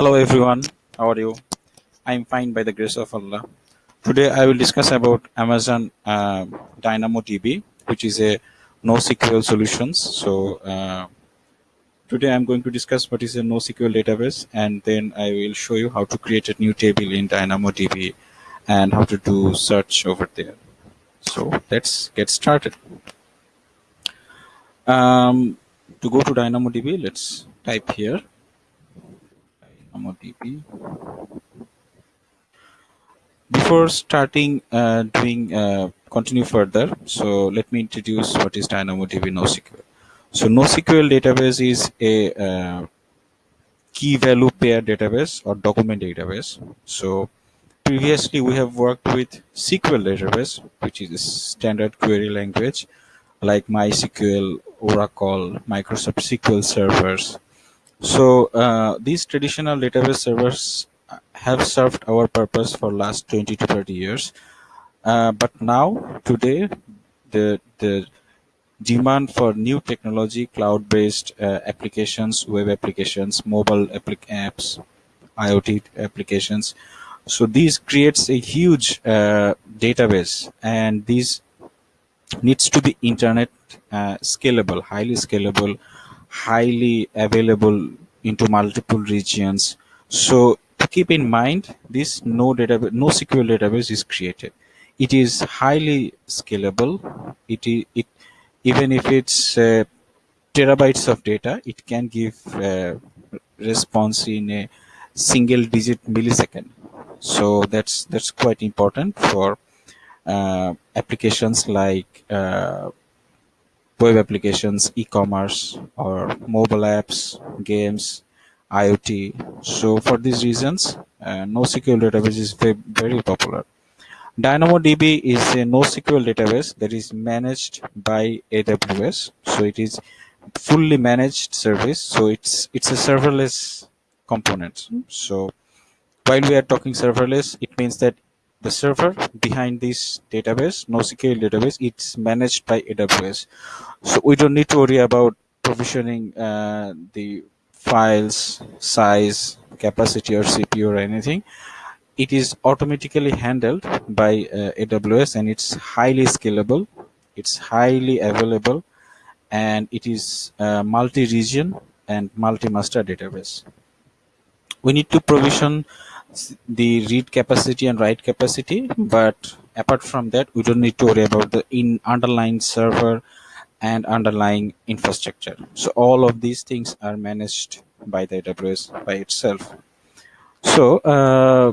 Hello everyone, how are you? I'm fine by the grace of Allah. Today I will discuss about Amazon uh, DynamoDB, which is a NoSQL solutions. So uh, today I'm going to discuss what is a NoSQL database, and then I will show you how to create a new table in DynamoDB and how to do search over there. So let's get started. Um, to go to DynamoDB, let's type here DynamoDB. Before starting uh, doing uh, continue further, so let me introduce what is DynamoDB NoSQL. So NoSQL database is a uh, key value pair database or document database. So previously we have worked with SQL database, which is a standard query language like MySQL, Oracle, Microsoft SQL servers, so uh, these traditional database servers have served our purpose for last 20 to 30 years. Uh, but now, today, the, the demand for new technology, cloud-based uh, applications, web applications, mobile apps, IoT applications. So these creates a huge uh, database and these needs to be internet uh, scalable, highly scalable, highly available into multiple regions. So to keep in mind, this no database, NoSQL database is created. It is highly scalable. It, it even if it's uh, terabytes of data, it can give uh, response in a single digit millisecond. So that's that's quite important for uh, applications like uh, web applications, e-commerce, or mobile apps, games, IoT. So for these reasons, uh, NoSQL database is very, popular. DynamoDB is a NoSQL database that is managed by AWS. So it is fully managed service. So it's it's a serverless component. So while we are talking serverless, it means that the server behind this database, NoSQL database, it's managed by AWS. So we don't need to worry about provisioning uh, the files, size, capacity or CPU or anything. It is automatically handled by uh, AWS and it's highly scalable. It's highly available and it is multi-region and multi-master database. We need to provision the read capacity and write capacity but apart from that we don't need to worry about the in underlying server and underlying infrastructure. So all of these things are managed by the aws by itself. So uh,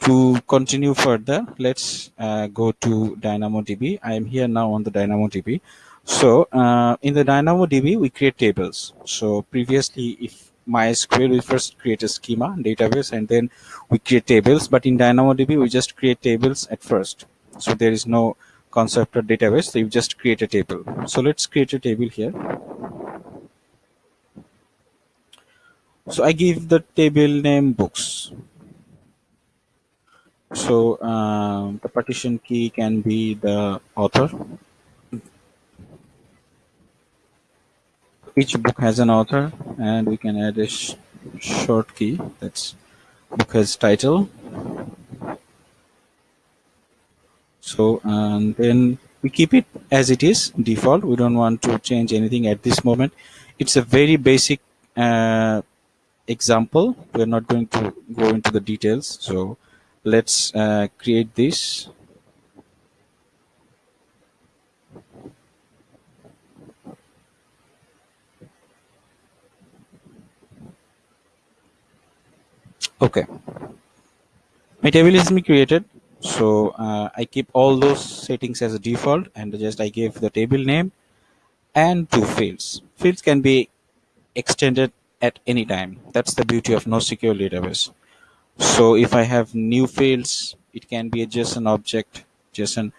to continue further let's uh, go to dynamodb. I am here now on the dynamodb. So uh, in the dynamodb we create tables. So previously if MySQL, we first create a schema database and then we create tables. But in DynamoDB, we just create tables at first. So there is no concept of database. So you just create a table. So let's create a table here. So I give the table name books. So uh, the partition key can be the author each book has an author and we can add a sh short key. That's book has title. So and then we keep it as it is default. We don't want to change anything at this moment. It's a very basic uh, example. We're not going to go into the details. So let's uh, create this okay. My table is me created so uh, I keep all those settings as a default and just I give the table name and two fields. Fields can be extended at any time. That's the beauty of NoSQL database. So if I have new fields it can be a JSON object JSON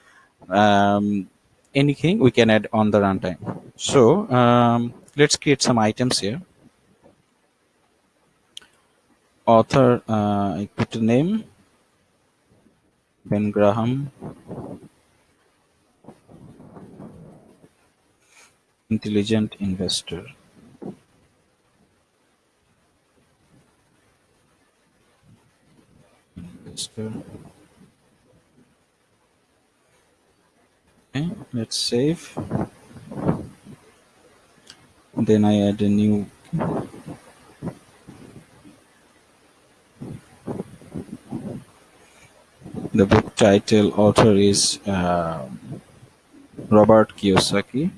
um, anything we can add on the runtime. So um, let's create some items here author uh, I put the name Ben Graham intelligent investor Register. Okay, let's save. Then I add a new the book title author is um, Robert Kiyosaki.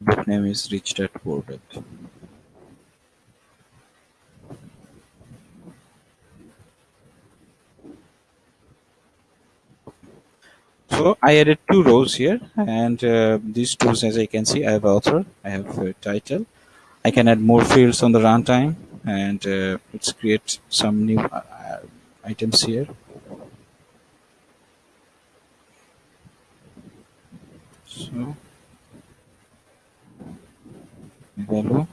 Book name is Rich Dad Poor Dad. So I added two rows here, and uh, these two, as I can see, I have author, I have a title. I can add more fields on the runtime, and uh, let's create some new uh, uh items here. So value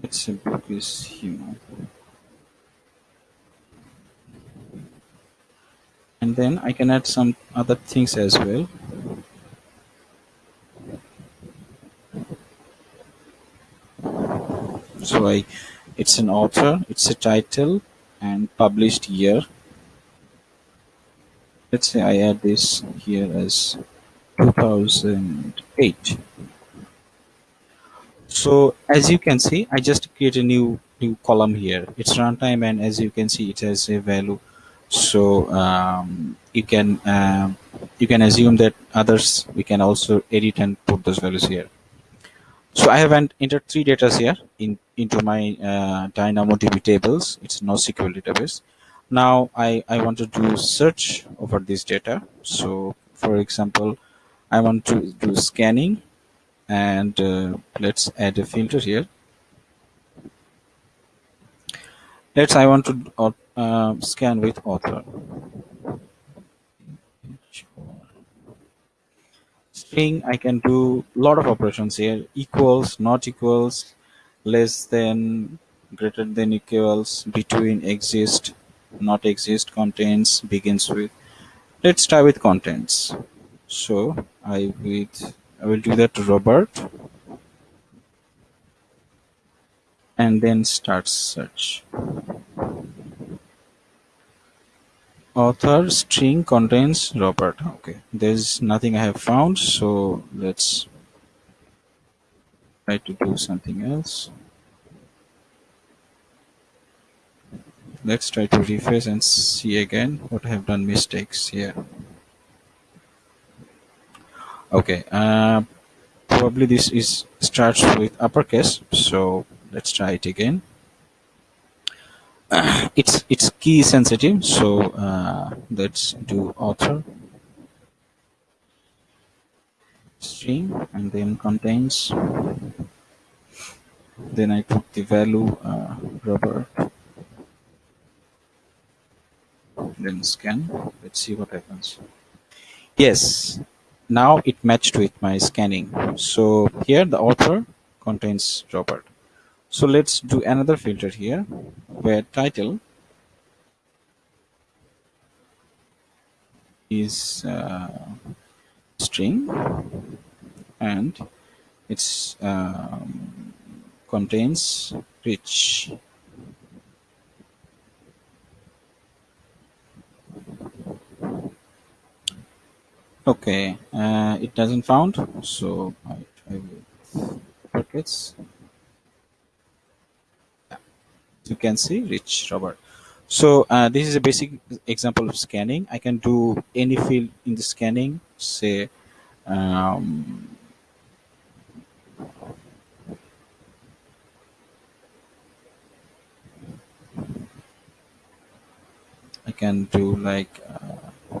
let's book is human then I can add some other things as well. So I it's an author it's a title and published year. Let's say I add this here as 2008 so as you can see I just create a new new column here. It's runtime and as you can see it has a value so um, you can uh, you can assume that others we can also edit and put those values here so I have entered three data here in into my uh, DynamoDB tables. It's NoSQL database. Now I, I want to do search over this data. So for example, I want to do scanning and uh, let's add a filter here. Let's I want to uh scan with author. string I can do a lot of operations here. Equals not equals less than greater than equals between exist not exist contains begins with. Let's start with contents. So I with I will do that Robert. And then start search author string contains Robert. Okay, there's nothing I have found, so let's try to do something else. Let's try to refresh and see again what I have done mistakes here. Okay, uh, probably this is starts with uppercase, so let's try it again. it's it's key sensitive so uh, let's do author. String and then contains then I put the value uh, then scan. Let's see what happens. Yes. Now it matched with my scanning. So here the author contains Robert so let's do another filter here where title is uh, string and it's um, contains rich okay uh, it doesn't found so I try with brackets you can see rich Robert. So uh, this is a basic example of scanning. I can do any field in the scanning, say um, I can do like uh,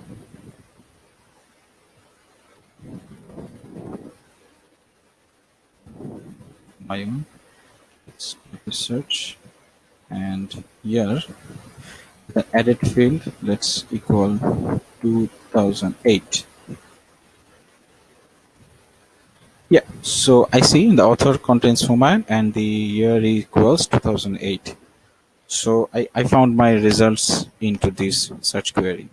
my own. Let's search and here the edit field let's equal 2008 yeah so I see in the author contains format and the year equals 2008 So I, I found my results into this search query.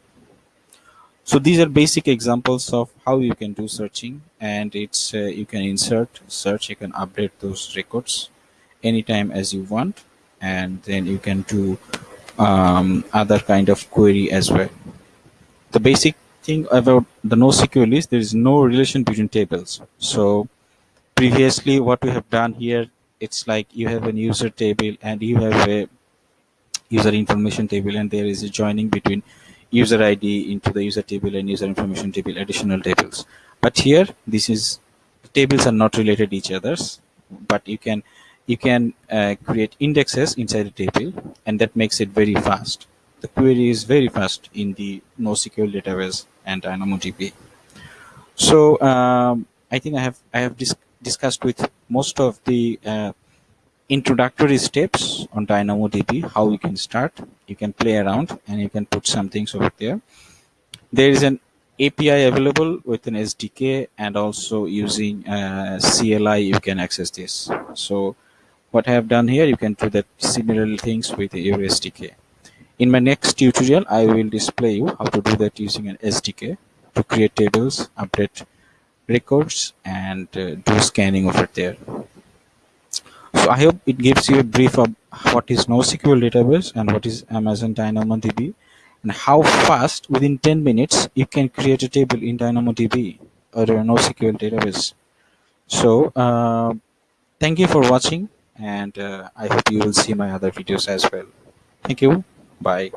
So these are basic examples of how you can do searching and it's uh, you can insert search you can update those records anytime as you want and then you can do um, other kind of query as well. The basic thing about the NoSQL is there is no relation between tables. So previously what we have done here it's like you have a user table and you have a user information table and there is a joining between user id into the user table and user information table additional tables but here this is tables are not related to each others but you can you can uh, create indexes inside a table and that makes it very fast the query is very fast in the NoSQL database and DynamoDB so um, I think I have I have dis discussed with most of the uh, introductory steps on DynamoDB, how you can start. You can play around and you can put some things over there. There is an API available with an SDK and also using uh, CLI you can access this. So what I have done here, you can do that similar things with your SDK. In my next tutorial, I will display you how to do that using an SDK to create tables, update records and uh, do scanning over there. So I hope it gives you a brief of what is NoSQL database and what is Amazon DynamoDB and how fast within 10 minutes you can create a table in DynamoDB or a NoSQL database. So uh, thank you for watching and uh, I hope you will see my other videos as well. Thank you. Bye.